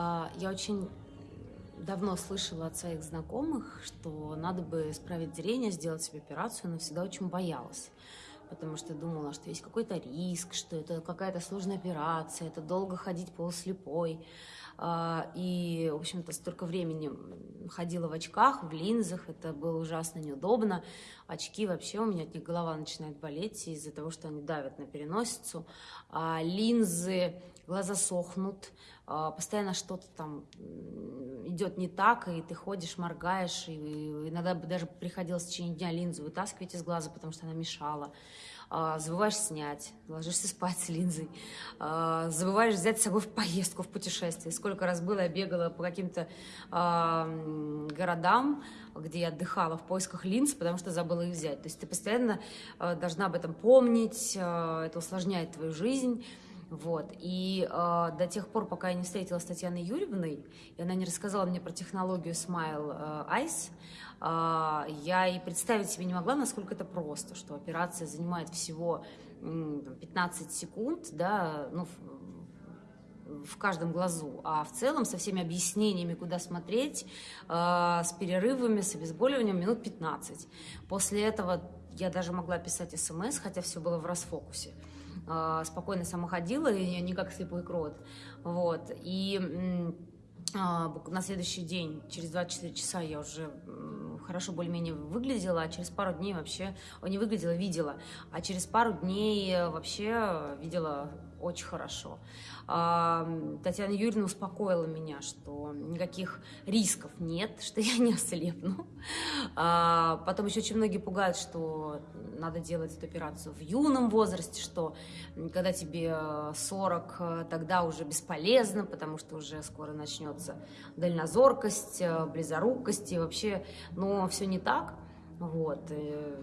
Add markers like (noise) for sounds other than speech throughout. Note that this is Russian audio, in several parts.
А, Я очень давно слышала от своих знакомых, что надо бы исправить зрение, сделать себе операцию, но всегда очень боялась. Потому что думала, что есть какой-то риск, что это какая-то сложная операция, это долго ходить полуслепой. А, И, в общем-то, столько времени ходила в очках, в линзах, это было ужасно неудобно. Очки вообще у меня от них голова начинает болеть из-за того, что они давят на переносицу. А линзы, глаза сохнут, а, постоянно что-то там идет не так, и ты ходишь, моргаешь, и иногда даже приходилось в течение дня линзу вытаскивать из глаза, потому что она мешала. А, Забываешь снять, ложишься спать с линзой, А, забываешь взять с собой в поездку, в путешествие. Сколько раз было, я бегала по каким-то а, городам, где я отдыхала в поисках линз, потому что забыла их взять. То есть ты постоянно должна об этом помнить, это усложняет твою жизнь. Вот. И э, до тех пор, пока я не встретилась с Татьяной Юрьевной, и она не рассказала мне про технологию Smile э, Eyes, э, я и представить себе не могла, насколько это просто, что операция занимает всего м, там, 15 секунд, да, ну, в- каждом глазу, а в целом со всеми объяснениями, куда смотреть, э, с перерывами, с обезболиванием минут 15. После этого я даже могла писать смс, хотя все было в расфокусе. Э, спокойно сама ходила, и не как слепой крот. Вот. И а, на следующий день, через 24 часа я уже хорошо более-менее выглядела, а через пару дней вообще, не выглядела, видела, а через пару дней э, вообще видела очень хорошо. Татьяна Юрьевна успокоила меня, что никаких рисков нет, (laughs) что я не ослепну. А, Потом еще очень многие пугают, что надо делать эту операцию в юном возрасте, что когда тебе э, 40, э, тогда уже бесполезно, потому что уже скоро начнется дальнозоркость, э, близорукость, и вообще, но все не так. Вот. э,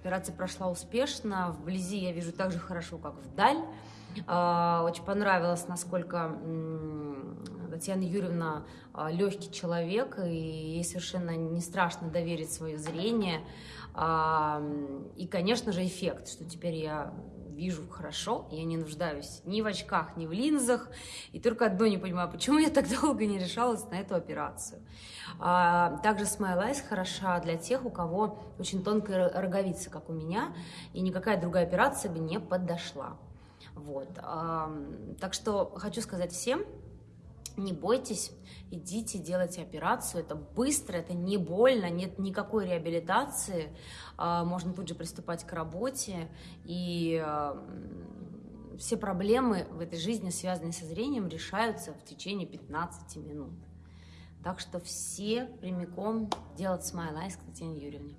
Операция прошла успешно, вблизи я вижу так же хорошо, как вдаль. А, Очень понравилось, насколько Татьяна Юрьевна легкий человек, и ей совершенно не страшно доверить свое зрение. А, И, конечно же, эффект, что теперь я вижу хорошо, я не нуждаюсь ни в очках, ни в линзах, и только одно не понимаю, почему я так (laughs) долго не решалась на эту операцию. А, Также Smile Eyes хороша для тех, у кого очень тонкая роговица, как у меня, и никакая другая операция бы не подошла. Вот. Так что хочу сказать всем, не бойтесь, идите, делайте операцию. Это быстро, это не больно, нет никакой реабилитации. А, Можно тут же приступать к работе. И все проблемы в этой жизни, связанные со зрением, решаются в течение 15 минут. Так что все прямиком делать смайл айс к Татьяне Юрьевне.